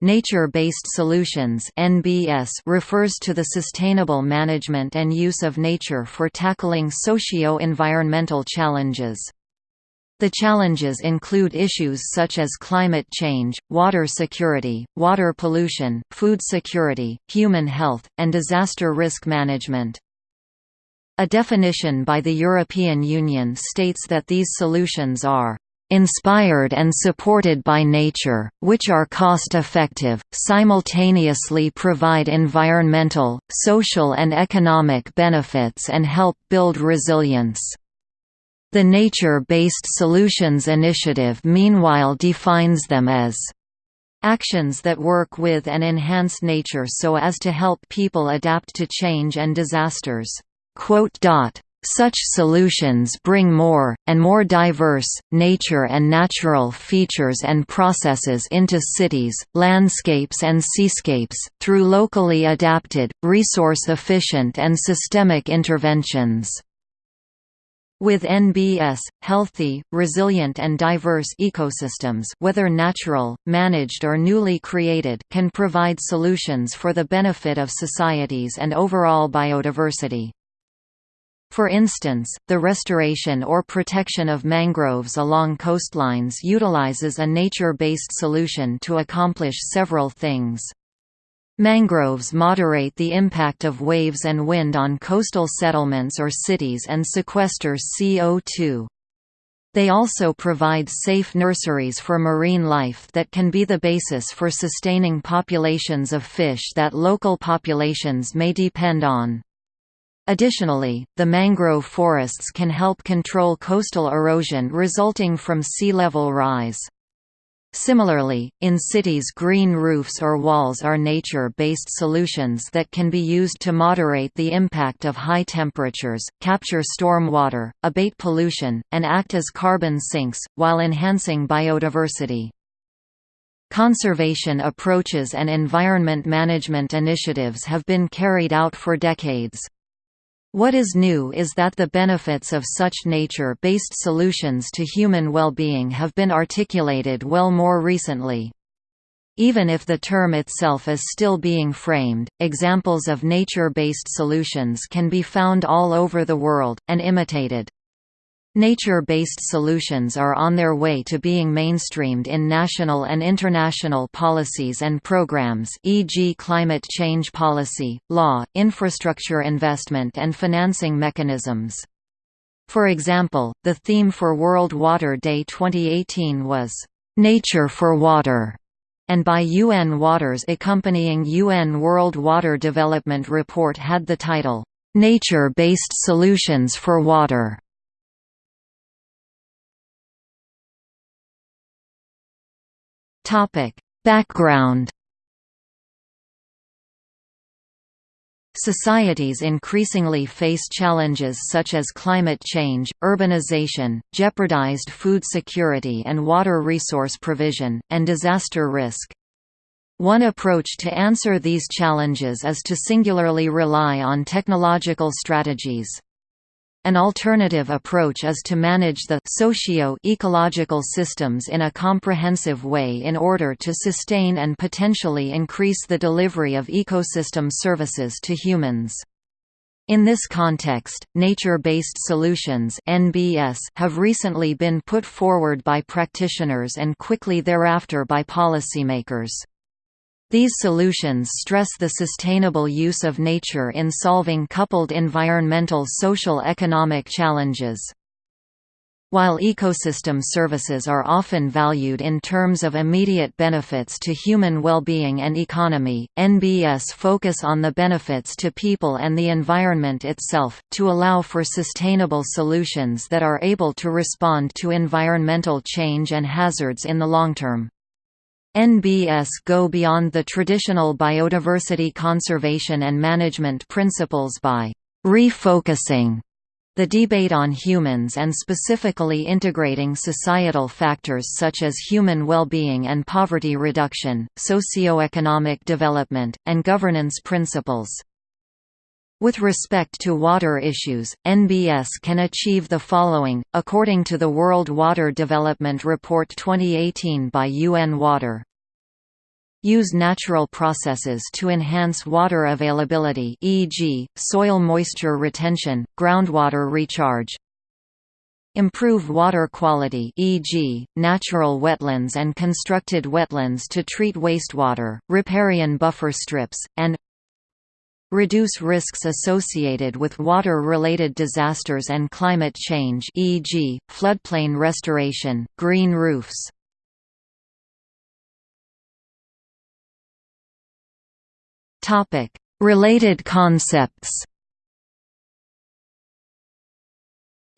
Nature-based solutions (NBS) refers to the sustainable management and use of nature for tackling socio-environmental challenges. The challenges include issues such as climate change, water security, water pollution, food security, human health, and disaster risk management. A definition by the European Union states that these solutions are inspired and supported by nature, which are cost-effective, simultaneously provide environmental, social and economic benefits and help build resilience. The Nature-Based Solutions Initiative meanwhile defines them as actions that work with and enhance nature so as to help people adapt to change and disasters. Such solutions bring more, and more diverse, nature and natural features and processes into cities, landscapes and seascapes, through locally adapted, resource-efficient and systemic interventions. With NBS, healthy, resilient and diverse ecosystems whether natural, managed or newly created can provide solutions for the benefit of societies and overall biodiversity. For instance, the restoration or protection of mangroves along coastlines utilizes a nature-based solution to accomplish several things. Mangroves moderate the impact of waves and wind on coastal settlements or cities and sequester CO2. They also provide safe nurseries for marine life that can be the basis for sustaining populations of fish that local populations may depend on. Additionally, the mangrove forests can help control coastal erosion resulting from sea level rise. Similarly, in cities green roofs or walls are nature-based solutions that can be used to moderate the impact of high temperatures, capture storm water, abate pollution, and act as carbon sinks, while enhancing biodiversity. Conservation approaches and environment management initiatives have been carried out for decades. What is new is that the benefits of such nature-based solutions to human well-being have been articulated well more recently. Even if the term itself is still being framed, examples of nature-based solutions can be found all over the world, and imitated. Nature-based solutions are on their way to being mainstreamed in national and international policies and programs e.g. climate change policy, law, infrastructure investment and financing mechanisms. For example, the theme for World Water Day 2018 was, "'Nature for Water' and by UN Waters accompanying UN World Water Development Report had the title, "'Nature-Based Solutions for Water' Topic: Background Societies increasingly face challenges such as climate change, urbanization, jeopardized food security and water resource provision, and disaster risk. One approach to answer these challenges is to singularly rely on technological strategies. An alternative approach is to manage the socio-ecological systems in a comprehensive way in order to sustain and potentially increase the delivery of ecosystem services to humans. In this context, nature-based solutions (NBS) have recently been put forward by practitioners and quickly thereafter by policymakers. These solutions stress the sustainable use of nature in solving coupled environmental social economic challenges. While ecosystem services are often valued in terms of immediate benefits to human well-being and economy, NBS focus on the benefits to people and the environment itself, to allow for sustainable solutions that are able to respond to environmental change and hazards in the long term. NBS go beyond the traditional biodiversity conservation and management principles by refocusing the debate on humans and specifically integrating societal factors such as human well-being and poverty reduction, socio-economic development, and governance principles. With respect to water issues, NBS can achieve the following, according to the World Water Development Report 2018 by UN Water. use natural processes to enhance water availability e.g., soil moisture retention, groundwater recharge, improve water quality e.g., natural wetlands and constructed wetlands to treat wastewater, riparian buffer strips, and reduce risks associated with water-related disasters and climate change e.g., floodplain restoration, green roofs. Related concepts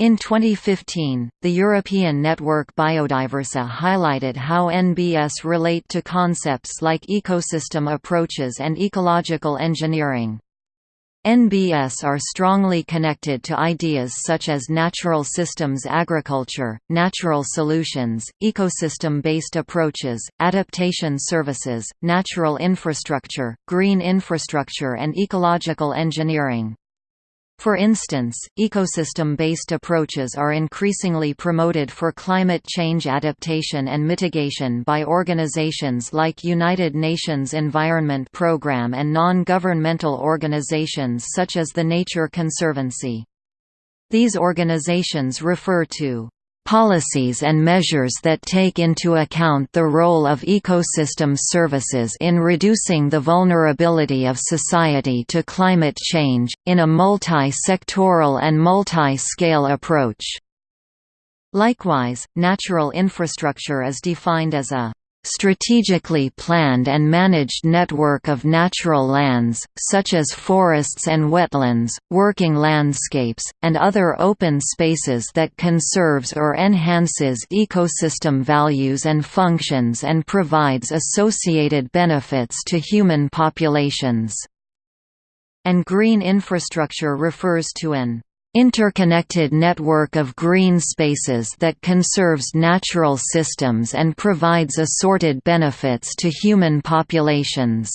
In 2015, the European Network Biodiversa highlighted how NBS relate to concepts like ecosystem approaches and ecological engineering. NBS are strongly connected to ideas such as natural systems agriculture, natural solutions, ecosystem-based approaches, adaptation services, natural infrastructure, green infrastructure and ecological engineering. For instance, ecosystem-based approaches are increasingly promoted for climate change adaptation and mitigation by organizations like United Nations Environment Programme and non-governmental organizations such as the Nature Conservancy. These organizations refer to policies and measures that take into account the role of ecosystem services in reducing the vulnerability of society to climate change, in a multi-sectoral and multi-scale approach. Likewise, natural infrastructure is defined as a strategically planned and managed network of natural lands, such as forests and wetlands, working landscapes, and other open spaces that conserves or enhances ecosystem values and functions and provides associated benefits to human populations. And green infrastructure refers to an interconnected network of green spaces that conserves natural systems and provides assorted benefits to human populations.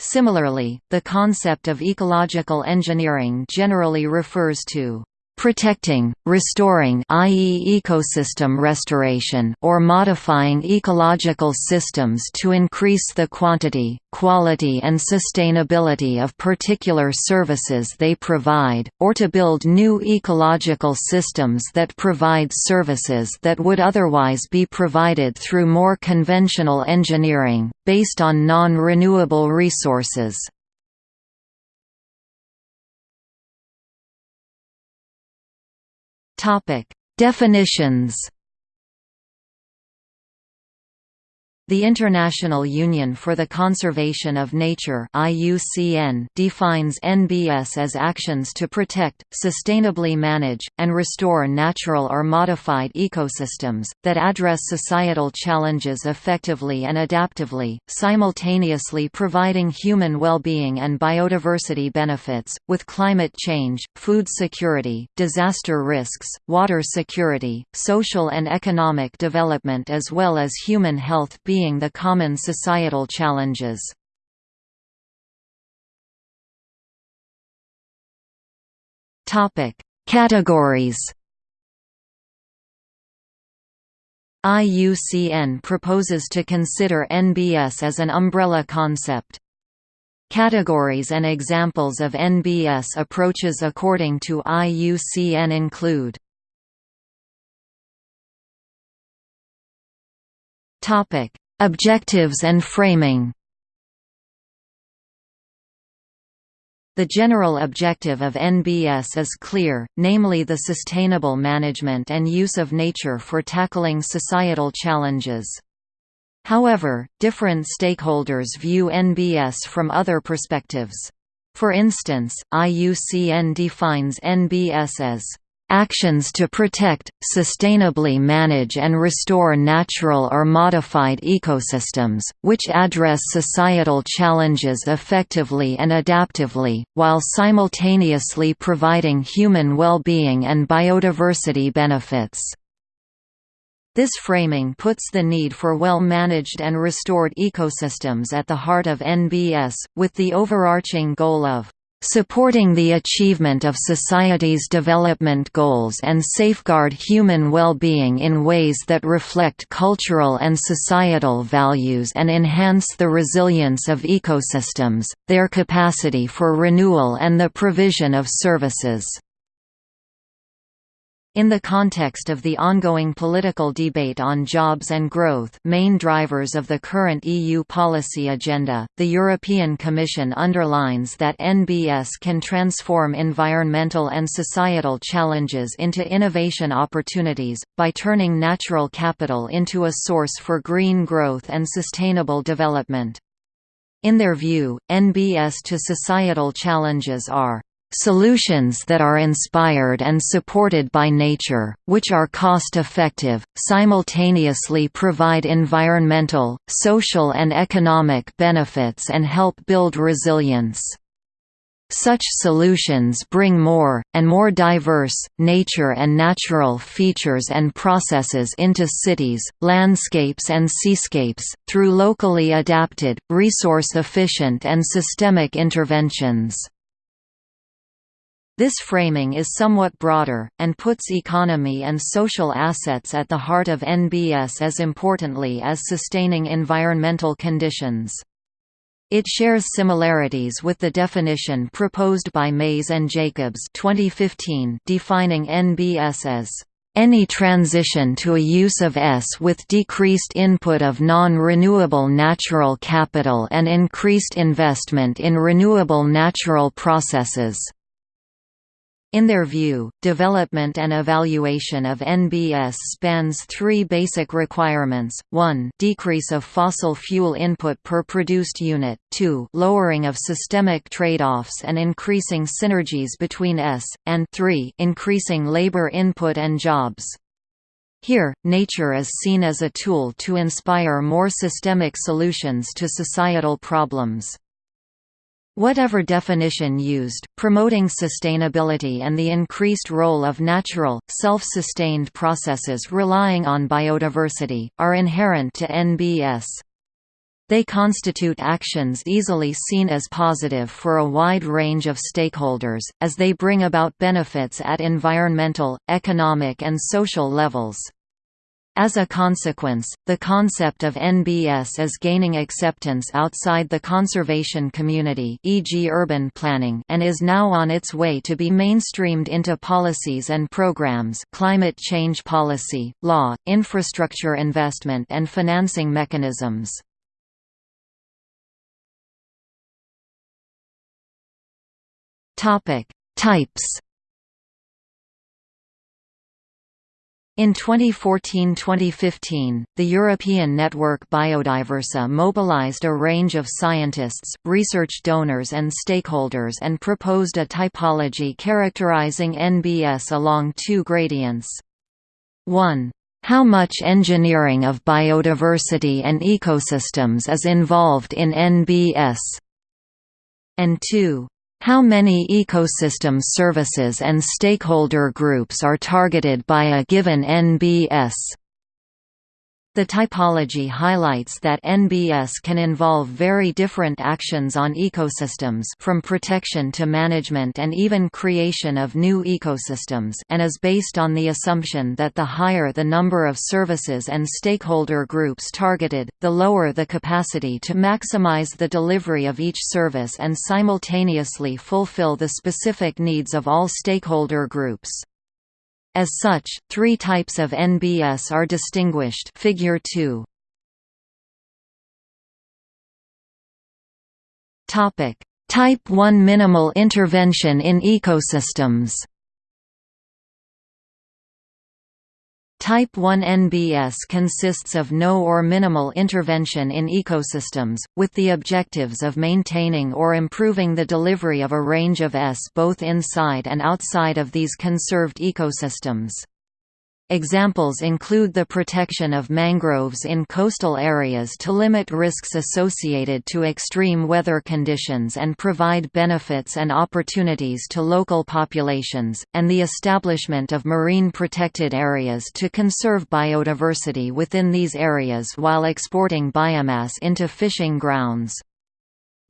Similarly, the concept of ecological engineering generally refers to protecting, restoring i.e. ecosystem restoration or modifying ecological systems to increase the quantity, quality and sustainability of particular services they provide, or to build new ecological systems that provide services that would otherwise be provided through more conventional engineering, based on non-renewable resources. Topic: Definitions The International Union for the Conservation of Nature IUCN defines NBS as actions to protect, sustainably manage, and restore natural or modified ecosystems, that address societal challenges effectively and adaptively, simultaneously providing human well-being and biodiversity benefits, with climate change, food security, disaster risks, water security, social and economic development as well as human health being the common societal challenges. Categories IUCN proposes to consider NBS as an umbrella concept. Categories and examples of NBS approaches according to IUCN include Topic: Objectives and framing The general objective of NBS is clear, namely the sustainable management and use of nature for tackling societal challenges. However, different stakeholders view NBS from other perspectives. For instance, IUCN defines NBS as actions to protect, sustainably manage and restore natural or modified ecosystems, which address societal challenges effectively and adaptively, while simultaneously providing human well-being and biodiversity benefits. This framing puts the need for well-managed and restored ecosystems at the heart of NBS, with the overarching goal of supporting the achievement of society's development goals and safeguard human well-being in ways that reflect cultural and societal values and enhance the resilience of ecosystems, their capacity for renewal and the provision of services. In the context of the ongoing political debate on jobs and growth main drivers of the current EU policy agenda, the European Commission underlines that NBS can transform environmental and societal challenges into innovation opportunities, by turning natural capital into a source for green growth and sustainable development. In their view, NBS to societal challenges are Solutions that are inspired and supported by nature, which are cost-effective, simultaneously provide environmental, social and economic benefits and help build resilience. Such solutions bring more, and more diverse, nature and natural features and processes into cities, landscapes and seascapes, through locally adapted, resource-efficient and systemic interventions. This framing is somewhat broader, and puts economy and social assets at the heart of NBS as importantly as sustaining environmental conditions. It shares similarities with the definition proposed by Maes and Jacobs 2015 defining NBS as any transition to a use of S with decreased input of non-renewable natural capital and increased investment in renewable natural processes. In their view, development and evaluation of NBS spans three basic requirements, 1 decrease of fossil fuel input per produced unit, 2 lowering of systemic trade-offs and increasing synergies between S, and 3 increasing labor input and jobs. Here, nature is seen as a tool to inspire more systemic solutions to societal problems. Whatever definition used, promoting sustainability and the increased role of natural, self-sustained processes relying on biodiversity, are inherent to NBS. They constitute actions easily seen as positive for a wide range of stakeholders, as they bring about benefits at environmental, economic and social levels. As a consequence, the concept of NBS is gaining acceptance outside the conservation community e.g. urban planning and is now on its way to be mainstreamed into policies and programs climate change policy, law, infrastructure investment and financing mechanisms. Types In 2014–2015, the European network Biodiversa mobilized a range of scientists, research donors and stakeholders and proposed a typology characterizing NBS along two gradients. 1. How much engineering of biodiversity and ecosystems is involved in NBS? And 2. How many ecosystem services and stakeholder groups are targeted by a given NBS? The typology highlights that NBS can involve very different actions on ecosystems from protection to management and even creation of new ecosystems and is based on the assumption that the higher the number of services and stakeholder groups targeted, the lower the capacity to maximize the delivery of each service and simultaneously fulfill the specific needs of all stakeholder groups. As such, three types of NBS are distinguished. Figure 2. Type 1 minimal intervention in ecosystems Type 1 NBS consists of no or minimal intervention in ecosystems, with the objectives of maintaining or improving the delivery of a range of S both inside and outside of these conserved ecosystems. Examples include the protection of mangroves in coastal areas to limit risks associated to extreme weather conditions and provide benefits and opportunities to local populations, and the establishment of marine protected areas to conserve biodiversity within these areas while exporting biomass into fishing grounds.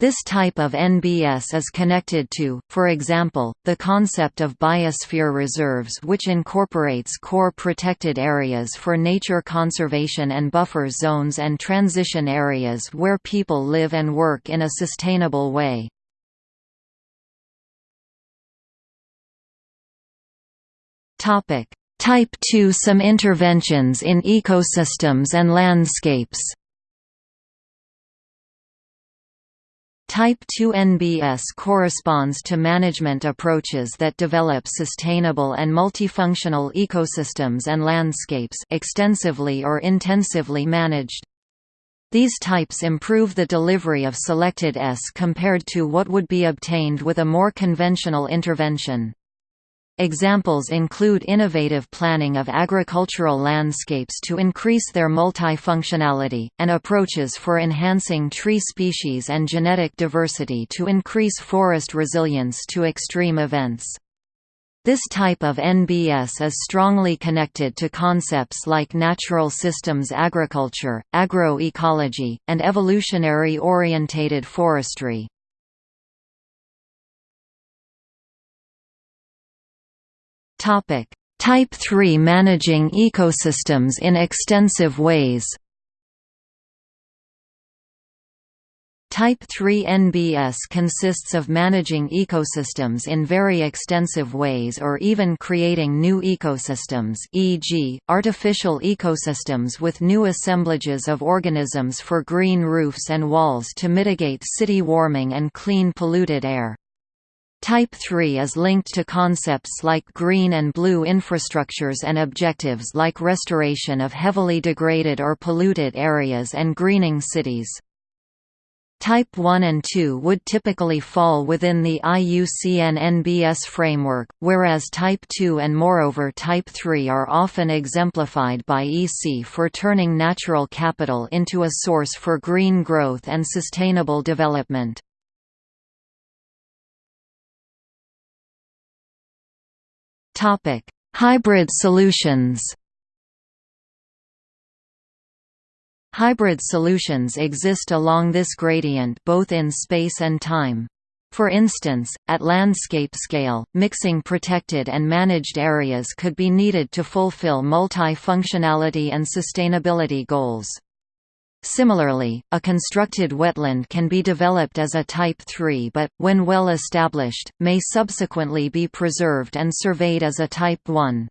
This type of NBS is connected to, for example, the concept of biosphere reserves which incorporates core protected areas for nature conservation and buffer zones and transition areas where people live and work in a sustainable way. Type 2 Some interventions in ecosystems and landscapes Type 2 NBS corresponds to management approaches that develop sustainable and multifunctional ecosystems and landscapes extensively or intensively managed. These types improve the delivery of selected S compared to what would be obtained with a more conventional intervention. Examples include innovative planning of agricultural landscapes to increase their multifunctionality, and approaches for enhancing tree species and genetic diversity to increase forest resilience to extreme events. This type of NBS is strongly connected to concepts like natural systems agriculture, agroecology, and evolutionary-orientated forestry. Topic: Type 3 managing ecosystems in extensive ways. Type 3 NBS consists of managing ecosystems in very extensive ways or even creating new ecosystems e.g., artificial ecosystems with new assemblages of organisms for green roofs and walls to mitigate city warming and clean polluted air. Type 3 is linked to concepts like green and blue infrastructures and objectives like restoration of heavily degraded or polluted areas and greening cities. Type 1 and 2 would typically fall within the IUCN NBS framework, whereas Type 2 and moreover Type 3 are often exemplified by EC for turning natural capital into a source for green growth and sustainable development. Topic: Hybrid solutions. Hybrid solutions exist along this gradient both in space and time. For instance, at landscape scale, mixing protected and managed areas could be needed to fulfill multi-functionality and sustainability goals. Similarly, a constructed wetland can be developed as a Type 3 but, when well established, may subsequently be preserved and surveyed as a Type 1.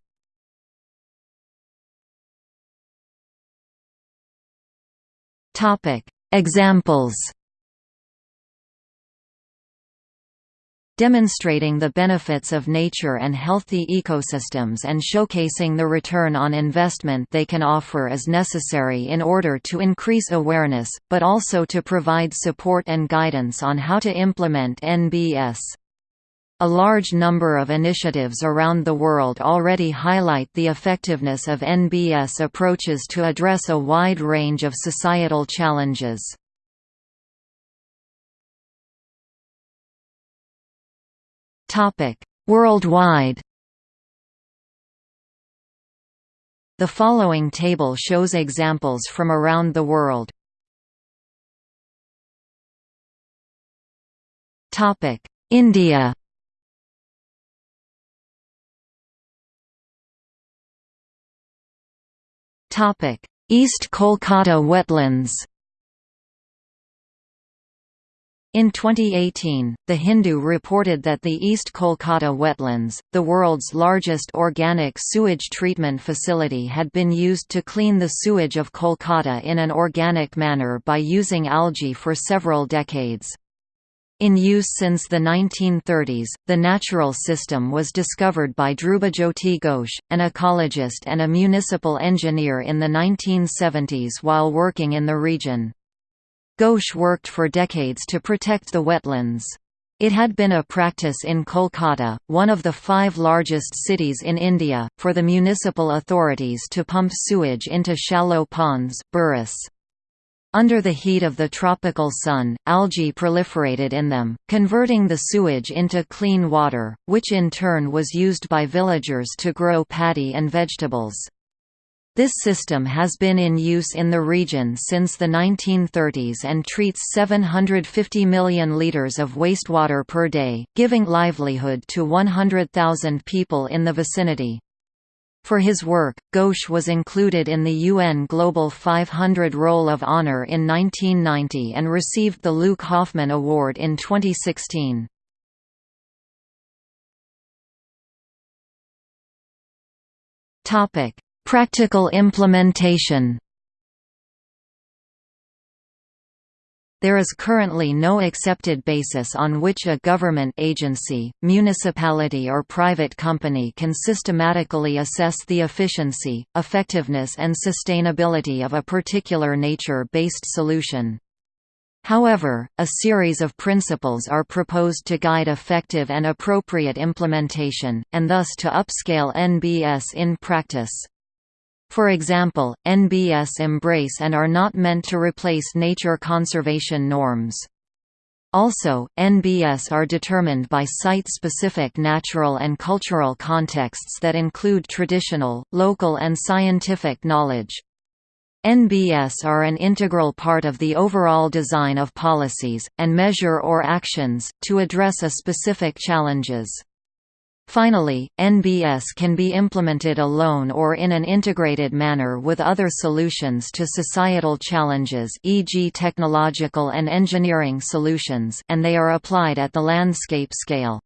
Examples demonstrating the benefits of nature and healthy ecosystems and showcasing the return on investment they can offer is necessary in order to increase awareness, but also to provide support and guidance on how to implement NBS. A large number of initiatives around the world already highlight the effectiveness of NBS approaches to address a wide range of societal challenges. Worldwide. The following table shows examples from around the world. Topic: India. Topic: East Kolkata wetlands. In 2018, The Hindu reported that the East Kolkata wetlands, the world's largest organic sewage treatment facility had been used to clean the sewage of Kolkata in an organic manner by using algae for several decades. In use since the 1930s, the natural system was discovered by Dhrubajyoti Ghosh, an ecologist and a municipal engineer in the 1970s while working in the region. Ghosh worked for decades to protect the wetlands. It had been a practice in Kolkata, one of the five largest cities in India, for the municipal authorities to pump sewage into shallow ponds bheris. Under the heat of the tropical sun, algae proliferated in them, converting the sewage into clean water, which in turn was used by villagers to grow paddy and vegetables. This system has been in use in the region since the 1930s and treats 750 million litres of wastewater per day, giving livelihood to 100,000 people in the vicinity. For his work, Ghosh was included in the UN Global 500 Roll of Honor in 1990 and received the Luc Hoffmann Award in 2016. Topic: Practical implementation There is currently no accepted basis on which a government agency, municipality or private company can systematically assess the efficiency, effectiveness and sustainability of a particular nature-based solution. However, a series of principles are proposed to guide effective and appropriate implementation, and thus to upscale NBS in practice. For example, NBS embrace and are not meant to replace nature conservation norms. Also, NBS are determined by site-specific natural and cultural contexts that include traditional, local and scientific knowledge. NBS are an integral part of the overall design of policies, and measure or actions, to address a specific challenges. Finally, NBS can be implemented alone or in an integrated manner with other solutions to societal challenges e.g. technological and engineering solutions and they are applied at the landscape scale.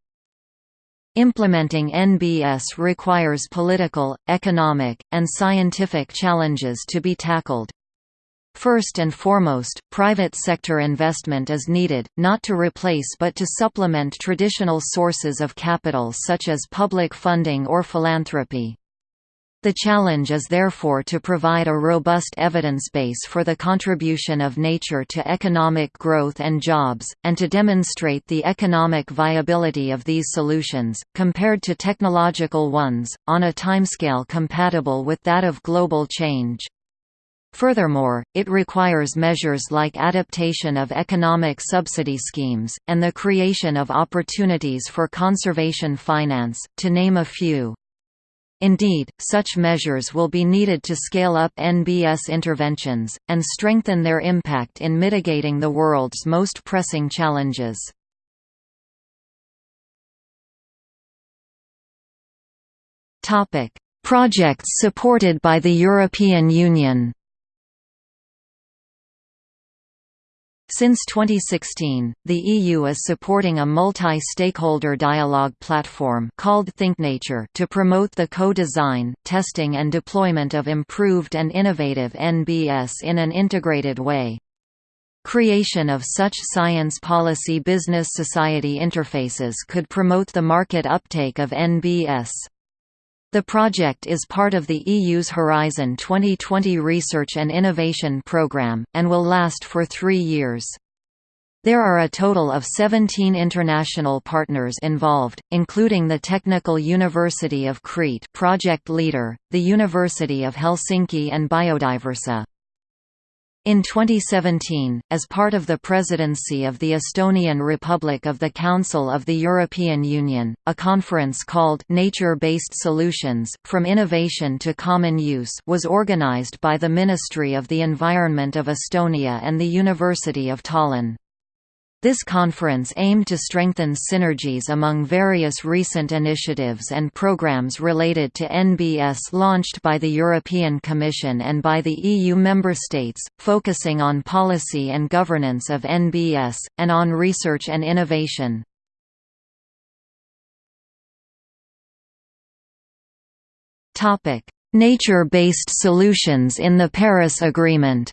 Implementing NBS requires political, economic, and scientific challenges to be tackled. First and foremost, private sector investment is needed, not to replace but to supplement traditional sources of capital such as public funding or philanthropy. The challenge is therefore to provide a robust evidence base for the contribution of nature to economic growth and jobs, and to demonstrate the economic viability of these solutions, compared to technological ones, on a timescale compatible with that of global change. Furthermore, it requires measures like adaptation of economic subsidy schemes, and the creation of opportunities for conservation finance, to name a few. Indeed, such measures will be needed to scale up NBS interventions, and strengthen their impact in mitigating the world's most pressing challenges. Projects supported by the European Union Since 2016, the EU is supporting a multi-stakeholder dialogue platform called ThinkNature to promote the co-design, testing and deployment of improved and innovative NBS in an integrated way. Creation of such science policy business society interfaces could promote the market uptake of NBS. The project is part of the EU's Horizon 2020 research and innovation programme, and will last for three years. There are a total of 17 international partners involved, including the Technical University of Crete project leader, the University of Helsinki and Biodiversa. In 2017, as part of the presidency of the Estonian Republic of the Council of the European Union, a conference called Nature-Based Solutions, From Innovation to Common Use was organized by the Ministry of the Environment of Estonia and the University of Tallinn. This conference aimed to strengthen synergies among various recent initiatives and programs related to NBS launched by the European Commission and by the EU member states, focusing on policy and governance of NBS, and on research and innovation. Nature-based solutions in the Paris Agreement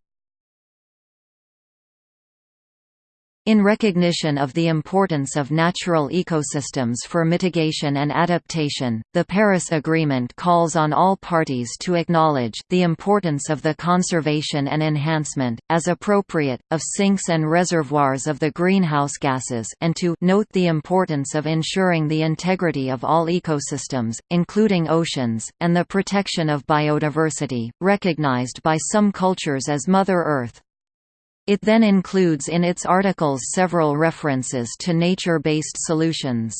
In recognition of the importance of natural ecosystems for mitigation and adaptation, the Paris Agreement calls on all parties to acknowledge the importance of the conservation and enhancement, as appropriate, of sinks and reservoirs of the greenhouse gases and to note the importance of ensuring the integrity of all ecosystems, including oceans, and the protection of biodiversity, recognized by some cultures as Mother Earth. It then includes in its articles several references to nature-based solutions.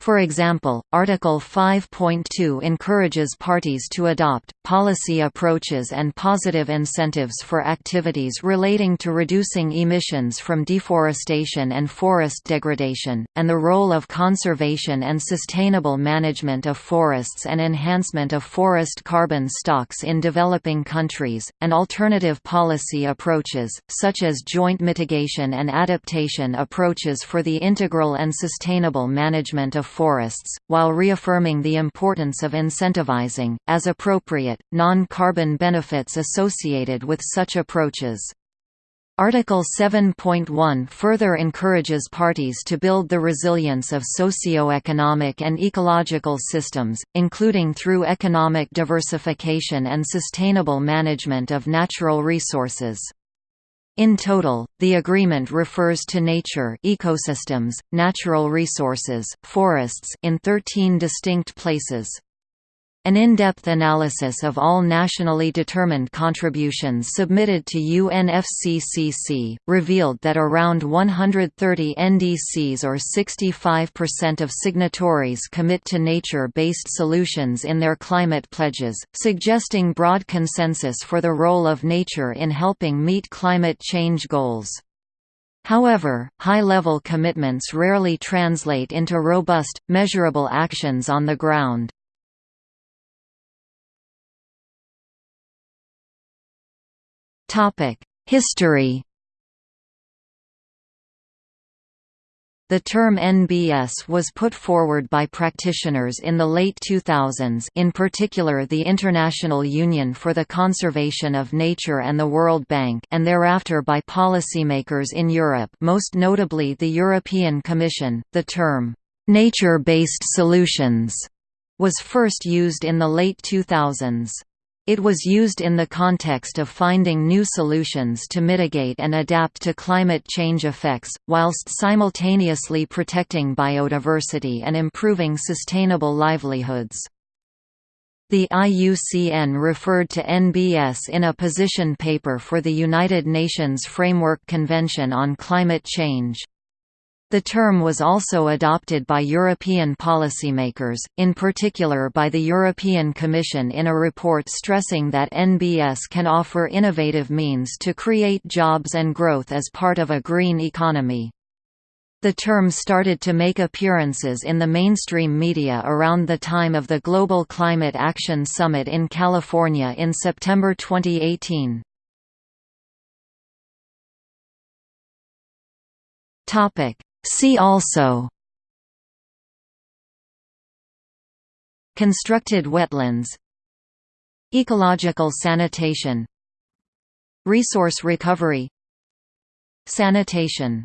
For example, Article 5.2 encourages parties to adopt, policy approaches and positive incentives for activities relating to reducing emissions from deforestation and forest degradation, and the role of conservation and sustainable management of forests and enhancement of forest carbon stocks in developing countries, and alternative policy approaches, such as joint mitigation and adaptation approaches for the integral and sustainable management of forests, while reaffirming the importance of incentivizing, as appropriate, non-carbon benefits associated with such approaches. Article 7.1 further encourages parties to build the resilience of socio-economic and ecological systems, including through economic diversification and sustainable management of natural resources. In total, the agreement refers to nature ecosystems, natural resources, forests in 13 distinct places. An in-depth analysis of all nationally determined contributions submitted to UNFCCC, revealed that around 130 NDCs or 65% of signatories commit to nature-based solutions in their climate pledges, suggesting broad consensus for the role of nature in helping meet climate change goals. However, high-level commitments rarely translate into robust, measurable actions on the ground. History The term NBS was put forward by practitioners in the late 2000s in particular the International Union for the Conservation of Nature and the World Bank and thereafter by policymakers in Europe most notably the European Commission. The term, "'nature-based solutions' was first used in the late 2000s. It was used in the context of finding new solutions to mitigate and adapt to climate change effects, whilst simultaneously protecting biodiversity and improving sustainable livelihoods. The IUCN referred to NBS in a position paper for the United Nations Framework Convention on Climate Change. The term was also adopted by European policymakers, in particular by the European Commission in a report stressing that NBS can offer innovative means to create jobs and growth as part of a green economy. The term started to make appearances in the mainstream media around the time of the Global Climate Action Summit in California in September 2018. Topic See also Constructed wetlands Ecological sanitation Resource recovery Sanitation